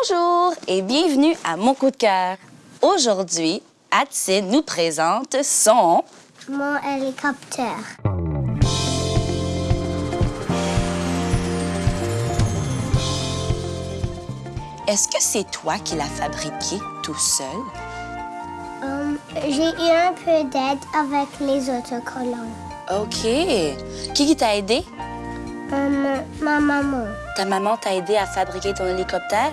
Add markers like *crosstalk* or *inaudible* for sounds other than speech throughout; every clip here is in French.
Bonjour et bienvenue à Mon coup de cœur. Aujourd'hui, Atsine nous présente son... Mon hélicoptère. Est-ce que c'est toi qui l'as fabriqué tout seul? Um, J'ai eu un peu d'aide avec les autocollants. OK. Qui qui t'a aidé? Um, ma maman. Ta maman t'a aidé à fabriquer ton hélicoptère?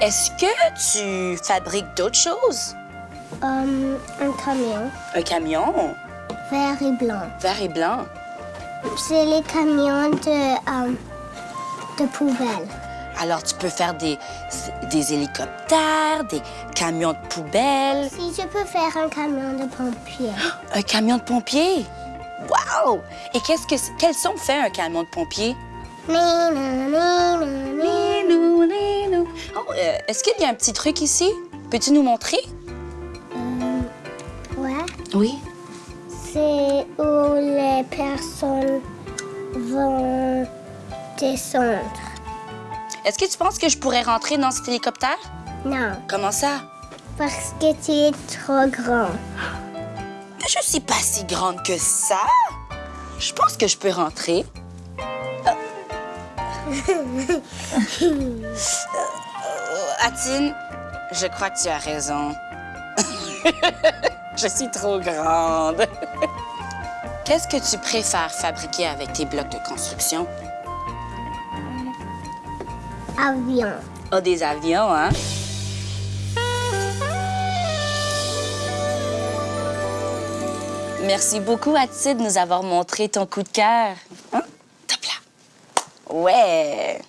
Est-ce que tu fabriques d'autres choses? Um, un camion Un camion? Vert et blanc. vert et blanc. C'est les camions de, um, de poubelle. Alors, tu peux faire des, des hélicoptères, des camions de poubelle, Si je peux faire un camion de pompier. *gasps* un camion de pompier? Wow! Et qu'est-ce que quel son fait un camion de pompier? Oh, euh, Est-ce qu'il y a un petit truc ici? Peux-tu nous montrer? Um, ouais. Oui. C'est où les personnes vont descendre. Est-ce que tu penses que je pourrais rentrer dans cet hélicoptère? Non, Comment ça? parce que tu es trop grand. Je suis pas si grande que ça. Je pense que je peux rentrer. Euh, Atine, je crois que tu as raison. *laughs* je suis trop grande. Qu'est-ce que tu préfères fabriquer avec tes blocs de construction? Avion. Oh, des avions, hein? Merci beaucoup, Atine, de nous avoir montré ton coup de cœur. Hein?